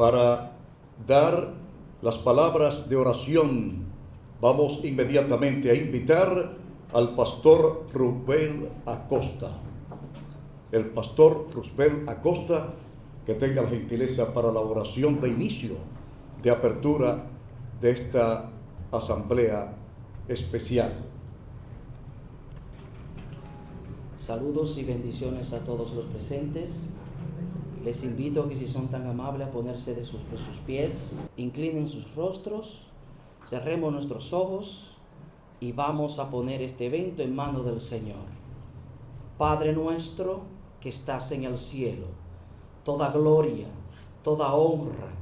para dar las palabras de oración, vamos inmediatamente a invitar al pastor Rubén Acosta. El pastor Rubén Acosta que tenga la gentileza para la oración de inicio, de apertura de esta asamblea especial. Saludos y bendiciones a todos los presentes. Les invito que si son tan amables a ponerse de sus pies, inclinen sus rostros, cerremos nuestros ojos y vamos a poner este evento en manos del Señor. Padre nuestro que estás en el cielo, toda gloria, toda honra,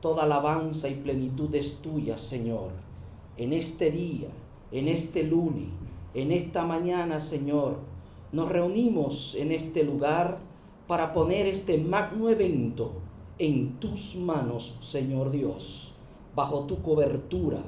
toda alabanza y plenitud es tuya, Señor. En este día, en este lunes, en esta mañana, Señor, nos reunimos en este lugar para poner este magno evento en tus manos, Señor Dios, bajo tu cobertura,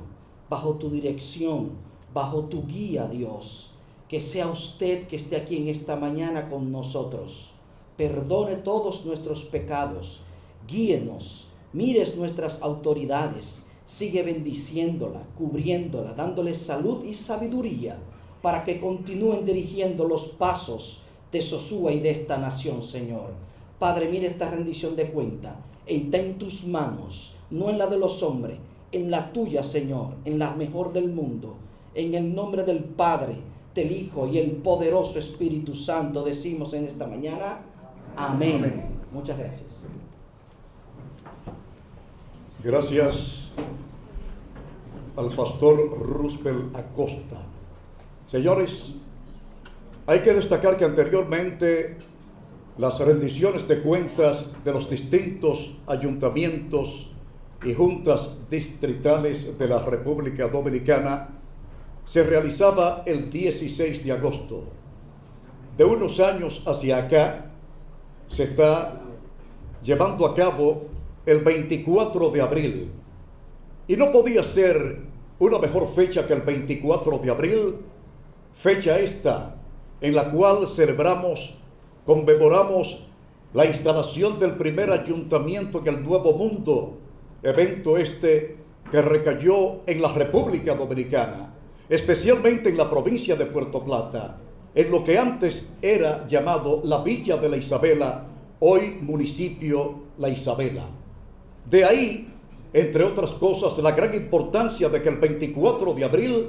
bajo tu dirección, bajo tu guía, Dios. Que sea usted que esté aquí en esta mañana con nosotros. Perdone todos nuestros pecados. Guíenos. Mires nuestras autoridades. Sigue bendiciéndola, cubriéndola, dándole salud y sabiduría para que continúen dirigiendo los pasos de Sosúa y de esta nación, Señor. Padre, mire esta rendición de cuenta. Está en tus manos, no en la de los hombres, en la tuya, Señor, en la mejor del mundo. En el nombre del Padre, del Hijo y el poderoso Espíritu Santo decimos en esta mañana, amén. Muchas gracias. Gracias al pastor Roosevelt Acosta. Señores, hay que destacar que anteriormente las rendiciones de cuentas de los distintos ayuntamientos y juntas distritales de la República Dominicana se realizaba el 16 de agosto. De unos años hacia acá se está llevando a cabo el 24 de abril. Y no podía ser una mejor fecha que el 24 de abril, fecha esta en la cual celebramos, conmemoramos la instalación del primer ayuntamiento en el Nuevo Mundo, evento este que recayó en la República Dominicana, especialmente en la provincia de Puerto Plata, en lo que antes era llamado la Villa de la Isabela, hoy municipio La Isabela. De ahí, entre otras cosas, la gran importancia de que el 24 de abril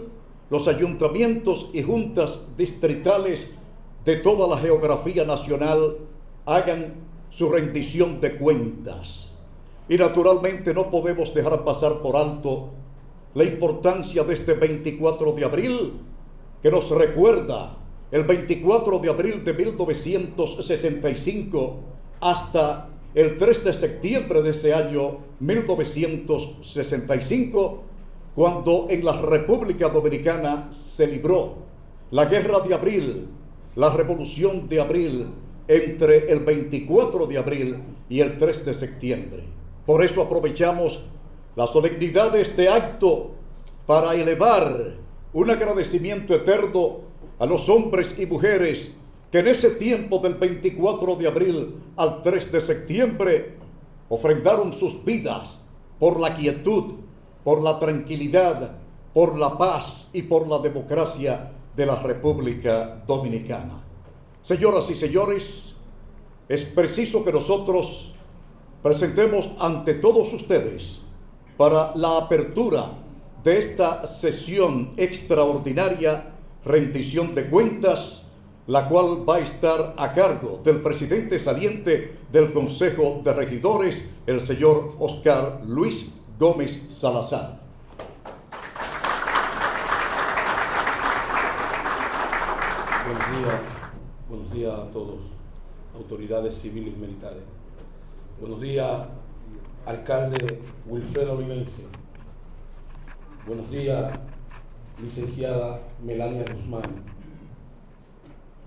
los ayuntamientos y juntas distritales de toda la geografía nacional hagan su rendición de cuentas. Y naturalmente no podemos dejar pasar por alto la importancia de este 24 de abril que nos recuerda el 24 de abril de 1965 hasta el 3 de septiembre de ese año 1965 cuando en la República Dominicana se libró la guerra de abril, la revolución de abril, entre el 24 de abril y el 3 de septiembre. Por eso aprovechamos la solemnidad de este acto para elevar un agradecimiento eterno a los hombres y mujeres que en ese tiempo del 24 de abril al 3 de septiembre ofrendaron sus vidas por la quietud, por la tranquilidad, por la paz y por la democracia de la República Dominicana. Señoras y señores, es preciso que nosotros presentemos ante todos ustedes para la apertura de esta sesión extraordinaria rendición de cuentas, la cual va a estar a cargo del presidente saliente del Consejo de Regidores, el señor Oscar Luis Gómez Salazar. Buenos días, buenos días a todos, autoridades civiles y militares. Buenos días, alcalde Wilfredo Vivense. Buenos días, licenciada Melania Guzmán.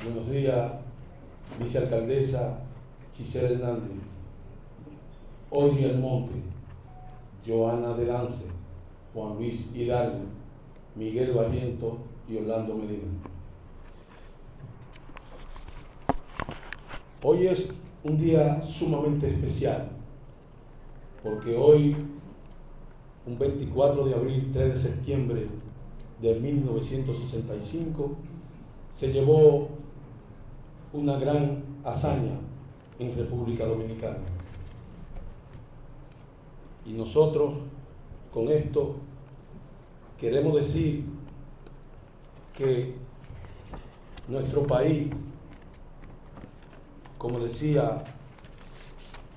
Buenos días, vicealcaldesa Gisela Hernández. Audrey Almonte. Joana Delance, Juan Luis Hidalgo, Miguel Barriento y Orlando Medina. Hoy es un día sumamente especial porque hoy, un 24 de abril, 3 de septiembre de 1965, se llevó una gran hazaña en República Dominicana. Y nosotros con esto queremos decir que nuestro país, como decía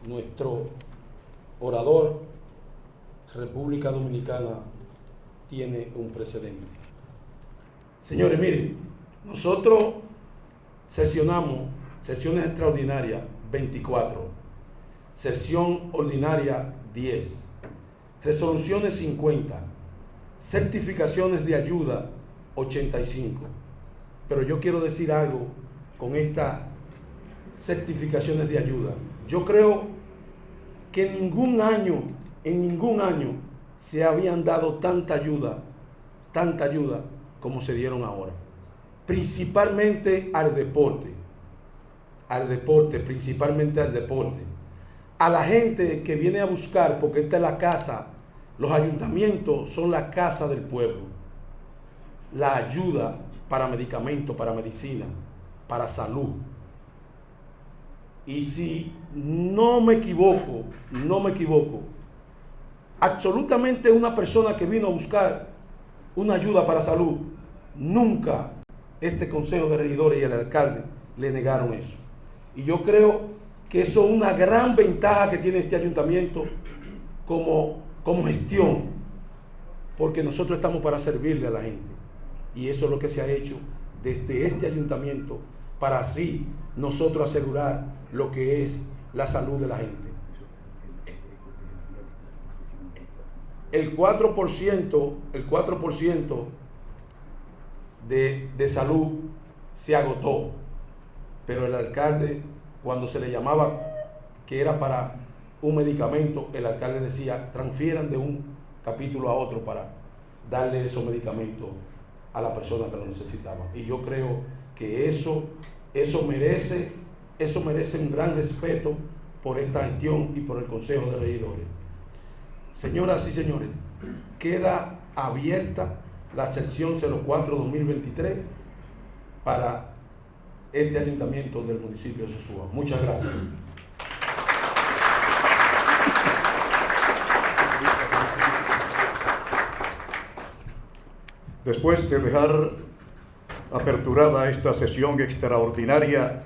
nuestro orador, República Dominicana tiene un precedente. Señores, miren, nosotros sesionamos sesiones extraordinarias 24, sesión ordinaria 10, resoluciones 50, certificaciones de ayuda 85. Pero yo quiero decir algo con estas certificaciones de ayuda. Yo creo que en ningún año, en ningún año se habían dado tanta ayuda, tanta ayuda como se dieron ahora. Principalmente al deporte, al deporte, principalmente al deporte. A la gente que viene a buscar, porque esta es la casa, los ayuntamientos son la casa del pueblo. La ayuda para medicamentos, para medicina, para salud. Y si no me equivoco, no me equivoco, absolutamente una persona que vino a buscar una ayuda para salud, nunca este Consejo de Regidores y el alcalde le negaron eso. Y yo creo que eso es una gran ventaja que tiene este ayuntamiento como, como gestión, porque nosotros estamos para servirle a la gente. Y eso es lo que se ha hecho desde este ayuntamiento para así nosotros asegurar lo que es la salud de la gente. El 4%, el 4% de, de salud se agotó, pero el alcalde, cuando se le llamaba que era para un medicamento, el alcalde decía, transfieran de un capítulo a otro para darle esos medicamentos a la persona que lo necesitaba. Y yo creo que eso, eso merece eso merece un gran respeto por esta gestión y por el Consejo de Regidores. Señoras y señores, queda abierta la sección 04-2023 para este ayuntamiento del municipio de Sosúa. Muchas gracias. Después de dejar aperturada esta sesión extraordinaria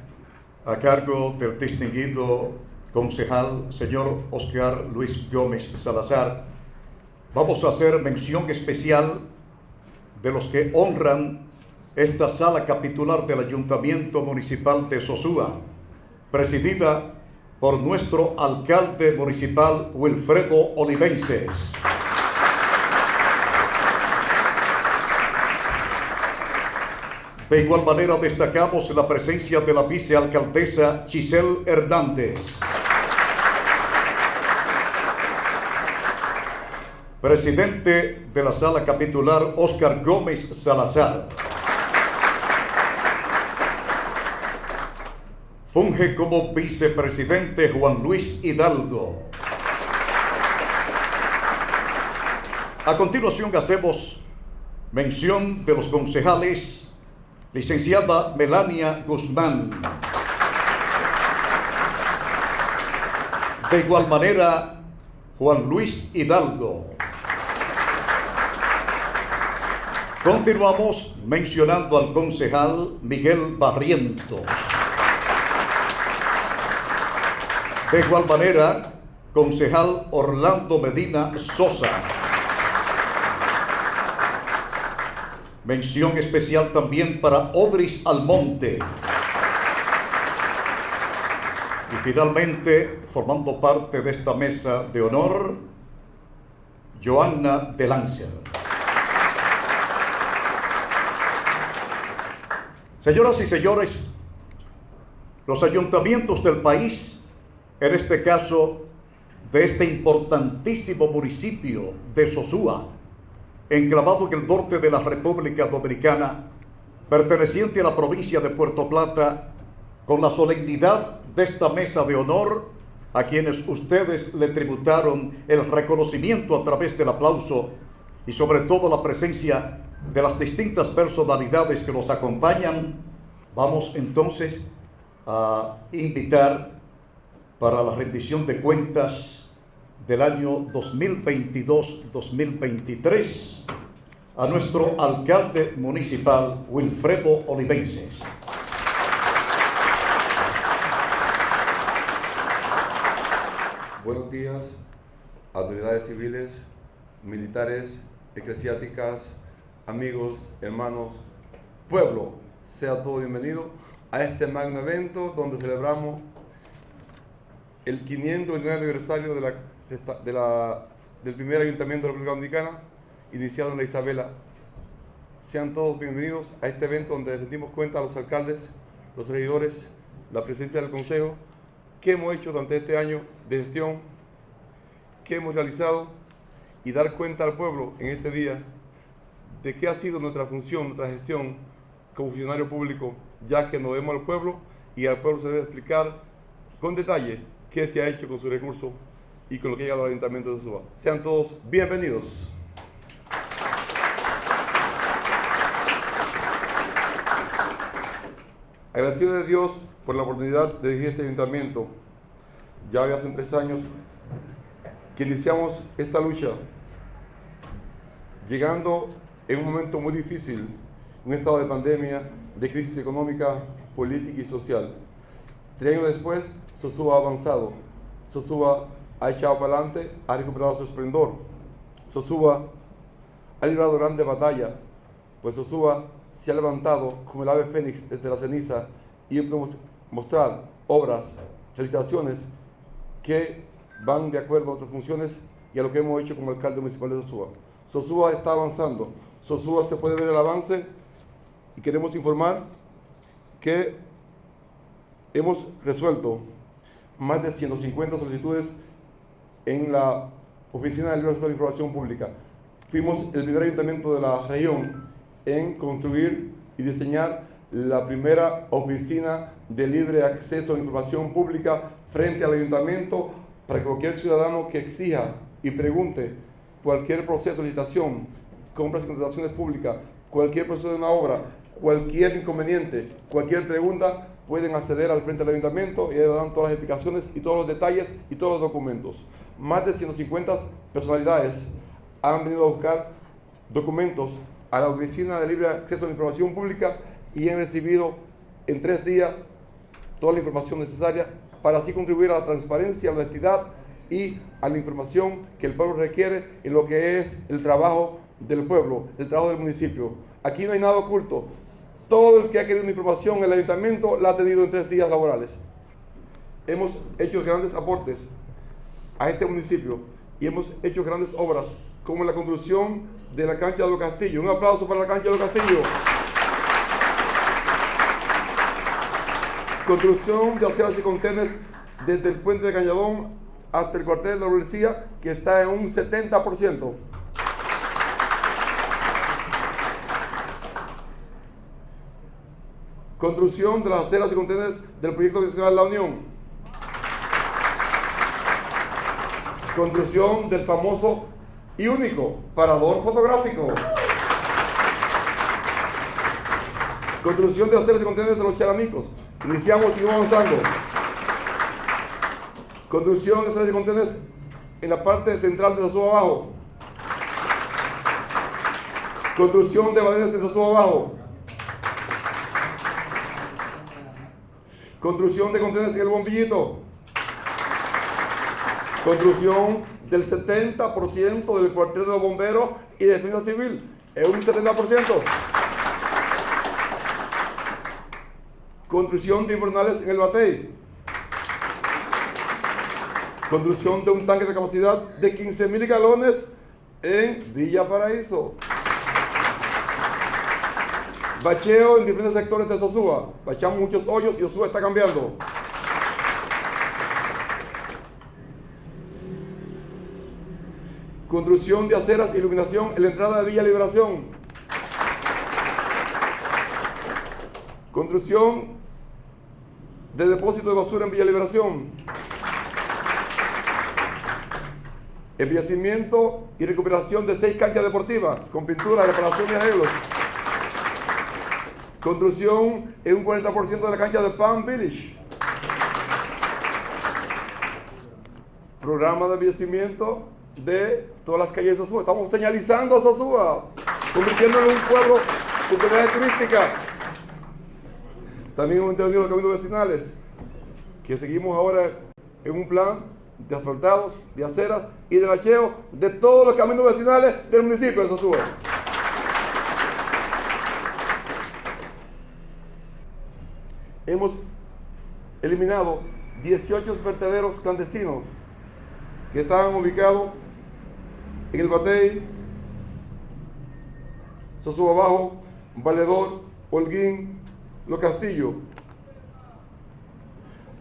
a cargo del distinguido concejal señor Oscar Luis Gómez Salazar, vamos a hacer mención especial de los que honran esta sala capitular del Ayuntamiento Municipal de Sosúa, presidida por nuestro alcalde municipal Wilfredo Olivenses. De igual manera destacamos la presencia de la vicealcaldesa Giselle Hernández. Presidente de la sala capitular Oscar Gómez Salazar. Funge como vicepresidente Juan Luis Hidalgo. A continuación hacemos mención de los concejales licenciada Melania Guzmán. De igual manera, Juan Luis Hidalgo. Continuamos mencionando al concejal Miguel Barrientos. De igual manera, concejal Orlando Medina Sosa. Mención especial también para Odris Almonte. Y finalmente, formando parte de esta mesa de honor, Joanna de Lancer. Señoras y señores, los ayuntamientos del país, en este caso de este importantísimo municipio de Sosúa, enclavado en el norte de la República Dominicana, perteneciente a la provincia de Puerto Plata, con la solemnidad de esta mesa de honor, a quienes ustedes le tributaron el reconocimiento a través del aplauso y sobre todo la presencia de las distintas personalidades que nos acompañan, vamos entonces a invitar para la rendición de cuentas del año 2022-2023 a nuestro alcalde municipal Wilfredo Olivenses. Buenos días, autoridades civiles, militares, eclesiásticas, amigos, hermanos, pueblo. Sea todo bienvenido a este magno evento donde celebramos el 509 aniversario de la, de la, del primer ayuntamiento de la República Dominicana, iniciado en la Isabela. Sean todos bienvenidos a este evento donde rendimos cuenta a los alcaldes, los regidores, la presidencia del Consejo, qué hemos hecho durante este año de gestión, qué hemos realizado y dar cuenta al pueblo en este día de qué ha sido nuestra función, nuestra gestión como funcionario público, ya que nos vemos al pueblo y al pueblo se debe explicar con detalle qué se ha hecho con su recurso y con lo que ha llegado al Ayuntamiento de Suba. Sean todos bienvenidos. Agradecido de Dios por la oportunidad de dirigir este ayuntamiento. Ya hace tres años que iniciamos esta lucha, llegando en un momento muy difícil, un estado de pandemia, de crisis económica, política y social. Tres años después, Sosúa ha avanzado. Sosúa ha echado para adelante, ha recuperado su esplendor. Sosúa ha librado grande batalla, pues Sosúa se ha levantado como el ave fénix desde la ceniza y podemos mostrar obras, realizaciones que van de acuerdo a nuestras funciones y a lo que hemos hecho como alcalde municipal de Sosúa. Sosúa está avanzando. Sosúa se puede ver el avance y queremos informar que hemos resuelto más de 150 solicitudes en la Oficina de Libertad de Información Pública. Fuimos el primer ayuntamiento de la región en construir y diseñar la primera oficina de libre acceso a información pública frente al ayuntamiento para que cualquier ciudadano que exija y pregunte cualquier proceso de licitación, compras y contrataciones públicas, cualquier proceso de una obra, cualquier inconveniente, cualquier pregunta, pueden acceder al frente del ayuntamiento y ahí dan todas las explicaciones y todos los detalles y todos los documentos. Más de 150 personalidades han venido a buscar documentos a la Oficina de Libre Acceso a la Información Pública y han recibido en tres días toda la información necesaria para así contribuir a la transparencia, a la honestidad y a la información que el pueblo requiere en lo que es el trabajo del pueblo, el trabajo del municipio. Aquí no hay nada oculto. Todo el que ha querido información en el ayuntamiento la ha tenido en tres días laborales. Hemos hecho grandes aportes a este municipio y hemos hecho grandes obras como la construcción de la cancha de los Castillos. Un aplauso para la cancha de los Castillos. Construcción de aceras y contenes desde el puente de Cañadón hasta el cuartel de la policía, que está en un 70%. Construcción de las aceras y contenes del proyecto nacional La Unión. Construcción del famoso y único parador fotográfico. Construcción de aceras y contenes de los charamicos. Iniciamos y vamos avanzando. Construcción de sales de contenedores en la parte central de Sosúa Abajo. Construcción de balenas en Sosúa Abajo. Construcción de contenedores en el bombillito. Construcción del 70% del cuartel de los bomberos y de defensa civil. Es un 70%. Construcción de invernales en el Batey. Construcción de un tanque de capacidad de 15 mil galones en Villa Paraíso. Bacheo en diferentes sectores de Sosúa. Bachamos muchos hoyos y Sosúa está cambiando. Construcción de aceras iluminación en la entrada de Villa Liberación. Construcción de depósito de basura en Villa Liberación. embellecimiento y recuperación de seis canchas deportivas con pintura, reparación y arreglos. Construcción en un 40% de la cancha de Palm Village. Programa de embellecimiento de todas las calles de Sosúa. Estamos señalizando a Sosúa, convirtiéndolo en un pueblo con comunidad turística. También hemos entendido los caminos vecinales, que seguimos ahora en un plan de asfaltados, de aceras y de bacheo de todos los caminos vecinales del municipio de Sosúa. Hemos eliminado 18 vertederos clandestinos que estaban ubicados en el Batey, Sosúa Abajo, Valedor, Holguín, Los Castillos.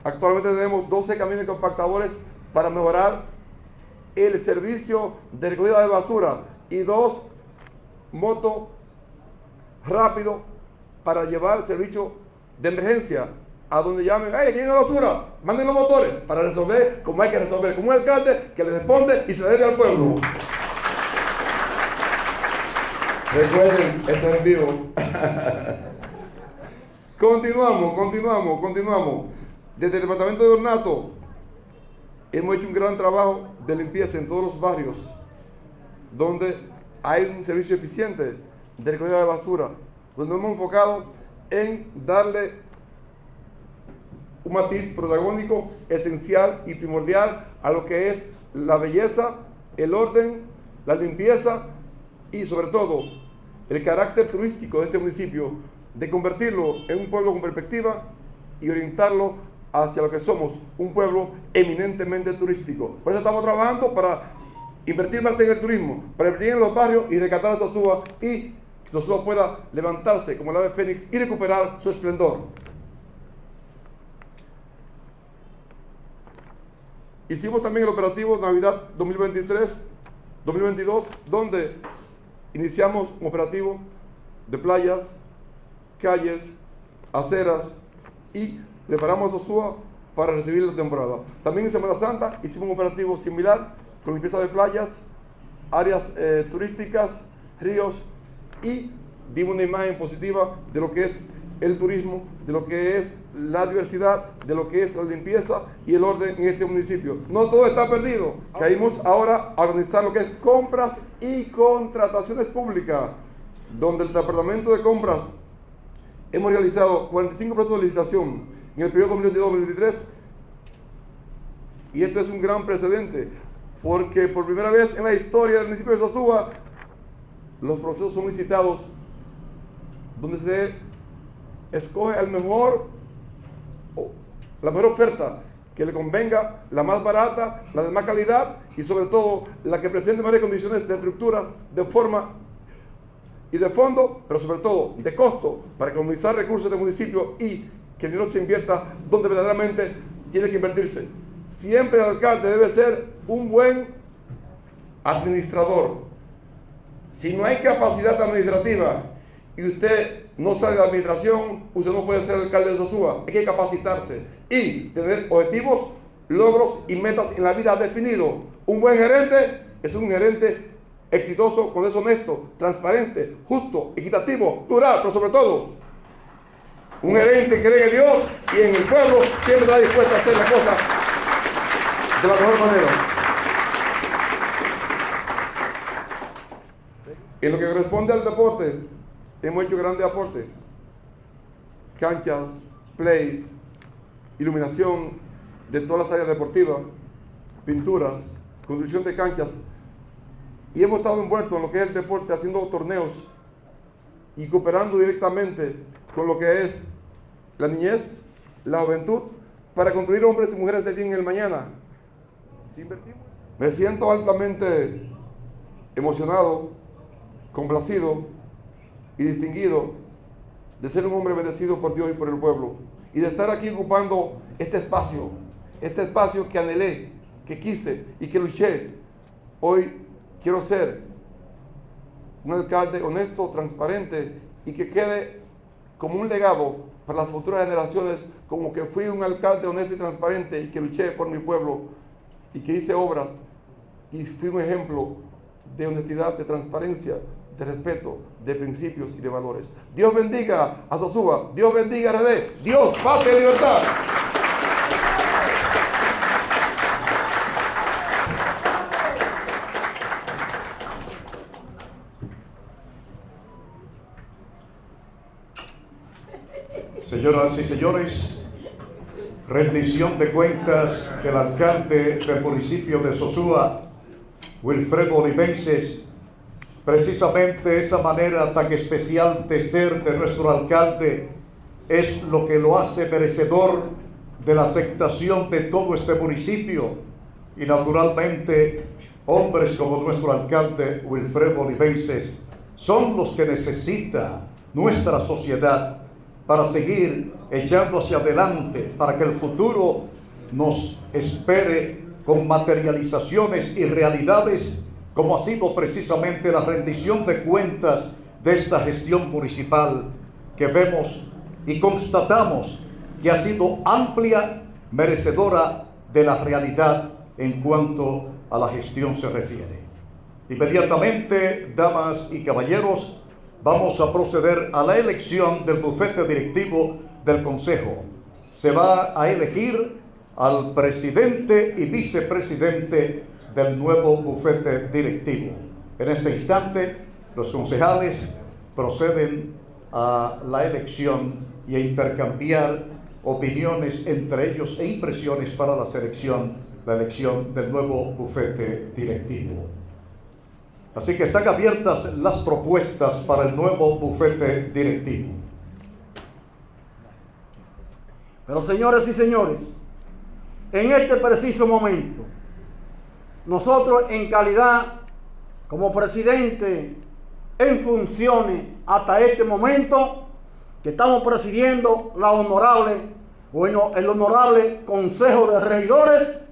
Actualmente tenemos 12 camiones compactadores para mejorar el servicio de recogida de basura y dos motos rápido para llevar el servicio de emergencia a donde llamen, ¡ay, aquí hay una basura! Manden los motores para resolver como hay que resolver, como un alcalde que le responde y se debe al pueblo. Recuerden, esto es en vivo. continuamos, continuamos, continuamos. Desde el departamento de ornato hemos hecho un gran trabajo de limpieza en todos los barrios donde hay un servicio eficiente de recogida de basura, donde hemos enfocado en darle un matiz protagónico esencial y primordial a lo que es la belleza, el orden, la limpieza y sobre todo el carácter turístico de este municipio, de convertirlo en un pueblo con perspectiva y orientarlo hacia lo que somos, un pueblo eminentemente turístico. Por eso estamos trabajando para invertir más en el turismo, para invertir en los barrios y rescatar a Sosúa y Sosúa pueda levantarse como el ave fénix y recuperar su esplendor. Hicimos también el operativo Navidad 2023-2022, donde iniciamos un operativo de playas, calles, aceras y preparamos Sosúa para recibir la temporada. También en Semana Santa hicimos un operativo similar con limpieza de playas, áreas eh, turísticas, ríos y dimos una imagen positiva de lo que es el turismo, de lo que es la diversidad, de lo que es la limpieza y el orden en este municipio. No todo está perdido. Caímos ahora a organizar lo que es compras y contrataciones públicas, donde el Departamento de Compras hemos realizado 45 procesos de licitación en el periodo 2022-2023 y esto es un gran precedente porque por primera vez en la historia del municipio de Sosúa los procesos son licitados donde se escoge el mejor, la mejor oferta que le convenga, la más barata, la de más calidad y sobre todo la que presente mejores condiciones de estructura, de forma y de fondo, pero sobre todo de costo para economizar recursos del municipio y que el dinero se invierta donde verdaderamente tiene que invertirse. Siempre el alcalde debe ser un buen administrador. Si no hay capacidad administrativa y usted no sabe de administración, usted no puede ser alcalde de Sosúa. Hay que capacitarse y tener objetivos, logros y metas en la vida definidos. Un buen gerente es un gerente exitoso, con eso honesto, transparente, justo, equitativo, plural, pero sobre todo un gerente que cree en Dios y en el pueblo siempre está dispuesto a hacer las cosas de la mejor manera. En lo que corresponde al deporte, hemos hecho grandes aportes. Canchas, plays, iluminación de todas las áreas deportivas, pinturas, construcción de canchas. Y hemos estado envueltos en lo que es el deporte, haciendo torneos y cooperando directamente con lo que es la niñez, la juventud, para construir hombres y mujeres de bien en el mañana. Me siento altamente emocionado, complacido y distinguido de ser un hombre bendecido por Dios y por el pueblo y de estar aquí ocupando este espacio, este espacio que anhelé, que quise y que luché. Hoy quiero ser un alcalde honesto, transparente y que quede como un legado para las futuras generaciones, como que fui un alcalde honesto y transparente y que luché por mi pueblo y que hice obras y fui un ejemplo de honestidad, de transparencia, de respeto, de principios y de valores. Dios bendiga a Sosúa, Dios bendiga a RD, Dios, patria y libertad. Señoras y señores, rendición de cuentas del alcalde del municipio de Sosúa, Wilfredo Olivenses, precisamente esa manera tan especial de ser de nuestro alcalde es lo que lo hace merecedor de la aceptación de todo este municipio. Y naturalmente hombres como nuestro alcalde Wilfredo Olivenses son los que necesita nuestra sociedad para seguir echando hacia adelante, para que el futuro nos espere con materializaciones y realidades, como ha sido precisamente la rendición de cuentas de esta gestión municipal que vemos y constatamos que ha sido amplia, merecedora de la realidad en cuanto a la gestión se refiere. Inmediatamente, damas y caballeros, vamos a proceder a la elección del bufete directivo del Consejo. Se va a elegir al presidente y vicepresidente del nuevo bufete directivo. En este instante, los concejales proceden a la elección y a intercambiar opiniones entre ellos e impresiones para la selección, la elección del nuevo bufete directivo. Así que están abiertas las propuestas para el nuevo bufete directivo. Pero señores y señores, en este preciso momento, nosotros en calidad como presidente en funciones hasta este momento que estamos presidiendo la honorable, bueno, el honorable Consejo de Regidores,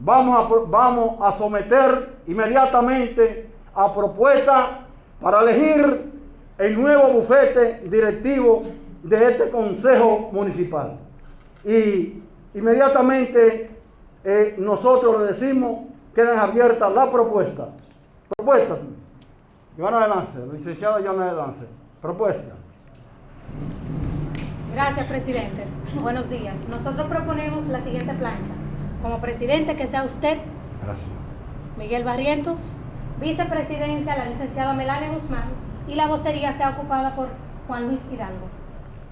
vamos a, vamos a someter inmediatamente a propuesta para elegir el nuevo bufete directivo de este Consejo Municipal. Y inmediatamente eh, nosotros le decimos, quedan abiertas las propuestas. Propuestas. Joana Lance, licenciada Joana Lance. Propuesta. Gracias, presidente. Buenos días. Nosotros proponemos la siguiente plancha. Como presidente, que sea usted, Gracias. Miguel Barrientos, vicepresidencia, la licenciada Melania Guzmán, y la vocería sea ocupada por Juan Luis Hidalgo.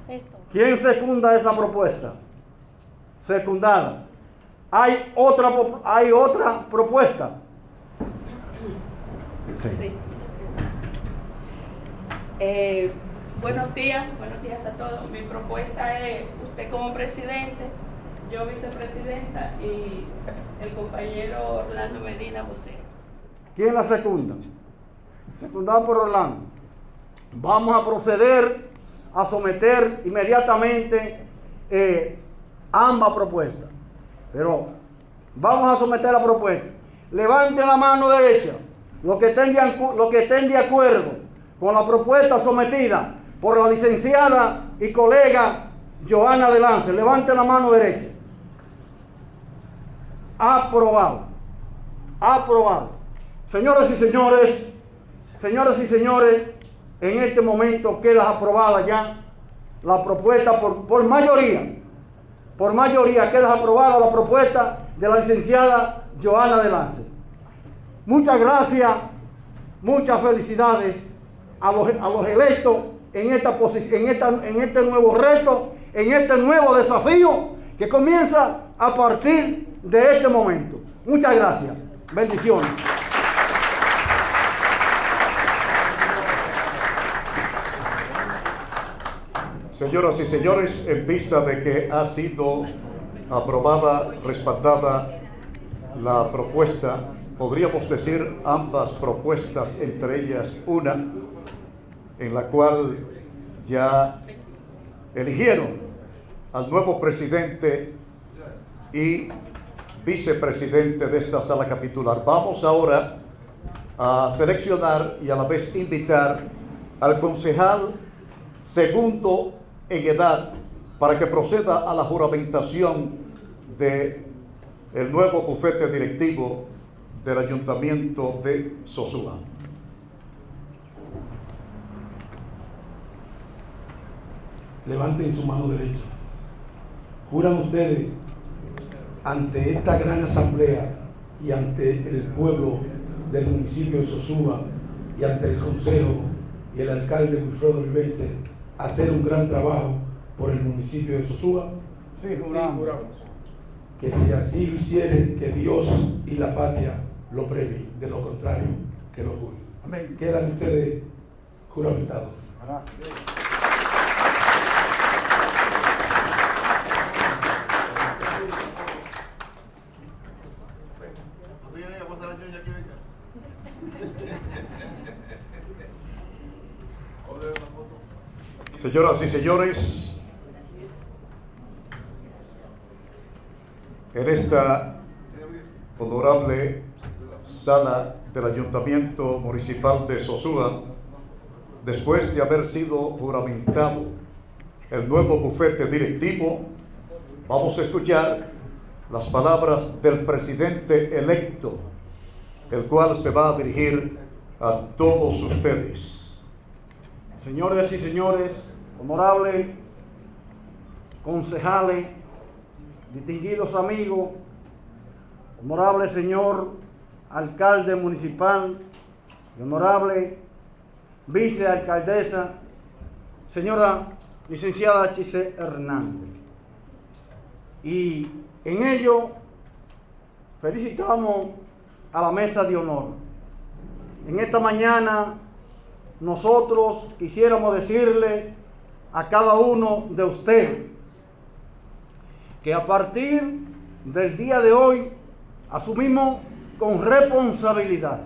Esto. ¿Quién secunda esa propuesta? Secundada. ¿Hay otra, hay otra propuesta? Sí. Eh, buenos días, buenos días a todos. Mi propuesta es usted como presidente, yo vicepresidenta y el compañero Orlando Medina vocero. ¿Quién la secunda? Secundada por Orlando. Vamos a proceder a someter inmediatamente eh, ambas propuestas. Pero vamos a someter la propuesta. Levanten la mano derecha los que estén de, que estén de acuerdo con la propuesta sometida por la licenciada y colega Joana de Lance. Levanten la mano derecha. Aprobado. Aprobado. Señoras y señores, señoras y señores, en este momento queda aprobada ya la propuesta por, por mayoría. Por mayoría queda aprobada la propuesta de la licenciada Joana de Lance. Muchas gracias, muchas felicidades a los, a los electos en, esta en, esta, en este nuevo reto, en este nuevo desafío que comienza a partir de este momento. Muchas gracias. Bendiciones. Señoras y señores, en vista de que ha sido aprobada, respaldada la propuesta, podríamos decir ambas propuestas, entre ellas una, en la cual ya eligieron al nuevo presidente y vicepresidente de esta sala capitular. Vamos ahora a seleccionar y a la vez invitar al concejal segundo en edad para que proceda a la juramentación de el nuevo bufete directivo del Ayuntamiento de Sosúa. Levanten su mano derecha. Juran ustedes ante esta gran asamblea y ante el pueblo del municipio de Sosúa y ante el consejo y el alcalde Wilfredo Vivense hacer un gran trabajo por el municipio de Sosúa. Sí, juramos. Que si así lo hicieren, que Dios y la patria lo premien. De lo contrario, que lo juzguen. Amén. Quedan ustedes juramentados. Gracias. Señoras y señores, en esta honorable sala del Ayuntamiento Municipal de Sosúa, después de haber sido juramentado el nuevo bufete directivo, vamos a escuchar las palabras del presidente electo, el cual se va a dirigir a todos ustedes. Señores y señores, honorables concejales, distinguidos amigos, honorable señor alcalde municipal honorable vicealcaldesa, señora licenciada Chise Hernández. Y en ello felicitamos a la mesa de honor. En esta mañana nosotros quisiéramos decirle a cada uno de ustedes que a partir del día de hoy asumimos con responsabilidad,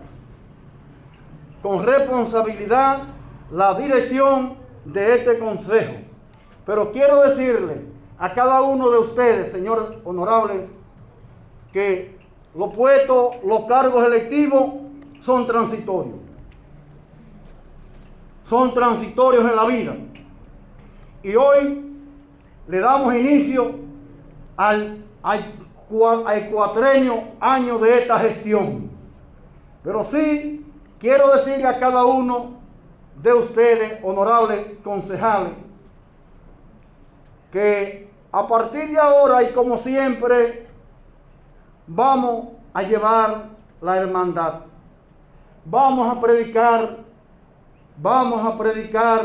con responsabilidad la dirección de este consejo. Pero quiero decirle a cada uno de ustedes, señor honorable, que los puestos, los cargos electivos son transitorios son transitorios en la vida. Y hoy le damos inicio al, al, año de esta gestión. Pero sí quiero decirle a cada uno de ustedes, honorables concejales, que a partir de ahora y como siempre vamos a llevar la hermandad. Vamos a predicar Vamos a predicar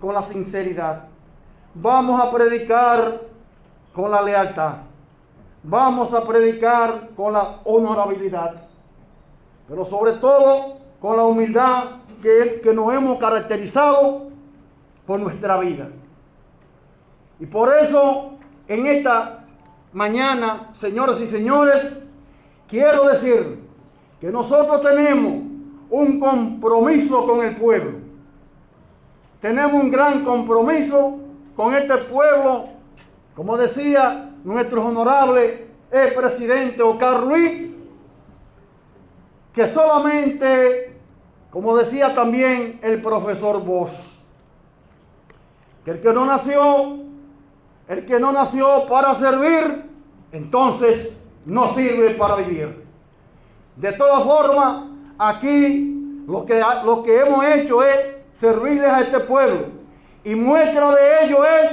con la sinceridad. Vamos a predicar con la lealtad. Vamos a predicar con la honorabilidad. Pero sobre todo con la humildad que, que nos hemos caracterizado por nuestra vida. Y por eso, en esta mañana, señoras y señores, quiero decir que nosotros tenemos un compromiso con el pueblo. Tenemos un gran compromiso con este pueblo, como decía nuestro honorable el presidente Ocar Luis, que solamente, como decía también el profesor Bosch, que el que no nació, el que no nació para servir, entonces no sirve para vivir. De todas formas, aquí lo que, lo que hemos hecho es servirles a este pueblo. Y muestra de ello es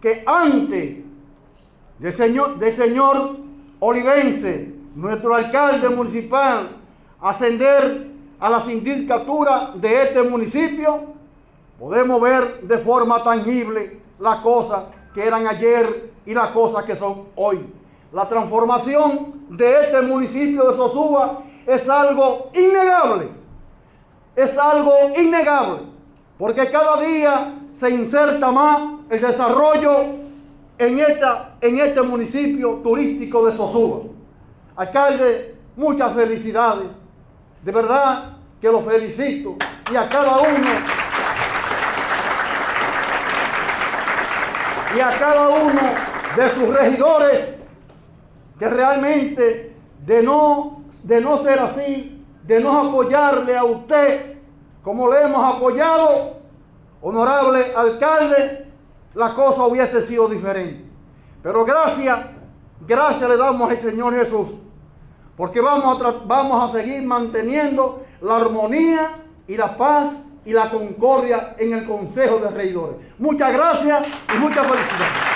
que antes del señor, señor Olivense, nuestro alcalde municipal, ascender a la sindicatura de este municipio, podemos ver de forma tangible las cosas que eran ayer y las cosas que son hoy. La transformación de este municipio de Sosúa es algo innegable. Es algo innegable. Porque cada día se inserta más el desarrollo en, esta, en este municipio turístico de Sosúa. Alcalde, muchas felicidades. De verdad que lo felicito. Y a cada uno. Y a cada uno de sus regidores que realmente de no de no ser así, de no apoyarle a usted como le hemos apoyado, honorable alcalde, la cosa hubiese sido diferente. Pero gracias, gracias le damos al Señor Jesús, porque vamos a, vamos a seguir manteniendo la armonía y la paz y la concordia en el Consejo de Regidores. Muchas gracias y muchas felicidades.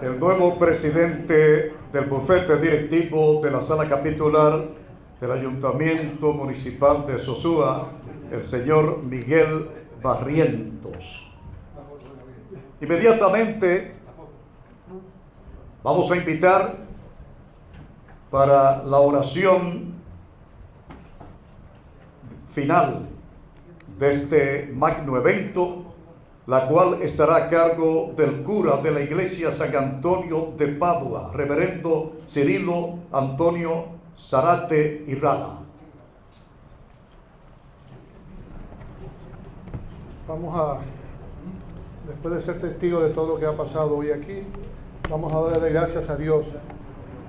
El nuevo presidente del bufete directivo de la sala capitular del Ayuntamiento Municipal de Sosúa, el señor Miguel Barrientos. Inmediatamente vamos a invitar para la oración final de este magno evento, la cual estará a cargo del cura de la iglesia San Antonio de Padua, reverendo Cirilo Antonio Zarate y Rana. Vamos a, después de ser testigo de todo lo que ha pasado hoy aquí, vamos a darle gracias a Dios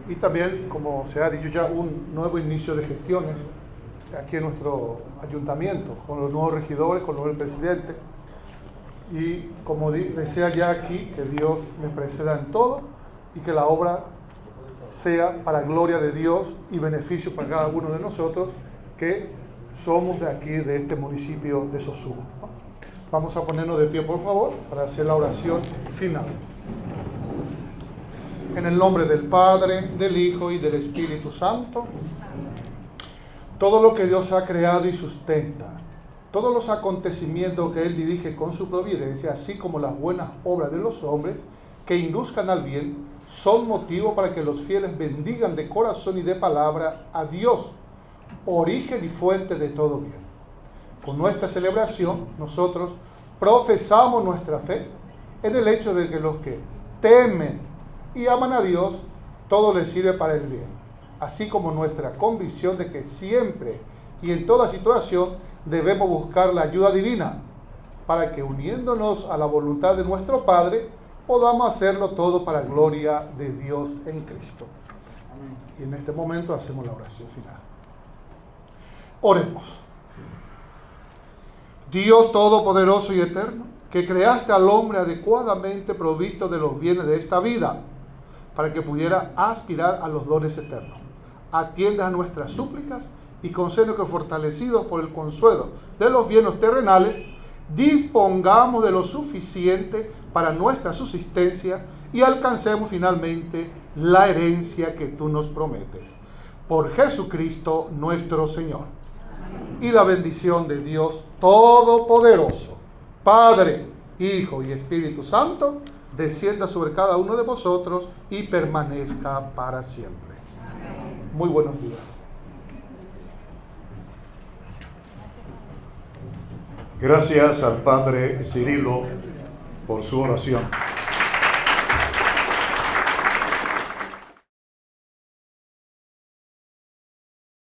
y también, como se ha dicho ya, un nuevo inicio de gestiones aquí en nuestro ayuntamiento, con los nuevos regidores, con el nuevo presidente. Y como desea ya aquí, que Dios me preceda en todo y que la obra sea para gloria de Dios y beneficio para cada uno de nosotros que somos de aquí, de este municipio de Sosúa. Vamos a ponernos de pie, por favor, para hacer la oración final. En el nombre del Padre, del Hijo y del Espíritu Santo, todo lo que Dios ha creado y sustenta, todos los acontecimientos que Él dirige con su providencia, así como las buenas obras de los hombres que induzcan al bien, son motivo para que los fieles bendigan de corazón y de palabra a Dios, origen y fuente de todo bien. Con nuestra celebración, nosotros profesamos nuestra fe en el hecho de que los que temen y aman a Dios, todo les sirve para el bien, así como nuestra convicción de que siempre y en toda situación debemos buscar la ayuda divina, para que uniéndonos a la voluntad de nuestro Padre, podamos hacerlo todo para gloria de Dios en Cristo. Y en este momento hacemos la oración final. Oremos. Dios Todopoderoso y Eterno, que creaste al hombre adecuadamente provisto de los bienes de esta vida, para que pudiera aspirar a los dones eternos. Atienda a nuestras súplicas y concede que fortalecidos por el consuelo de los bienes terrenales, dispongamos de lo suficiente para nuestra subsistencia y alcancemos finalmente la herencia que tú nos prometes. Por Jesucristo nuestro Señor y la bendición de Dios Todopoderoso, Padre, Hijo y Espíritu Santo, descienda sobre cada uno de vosotros y permanezca para siempre. Muy buenos días. Gracias al Padre Cirilo por su oración.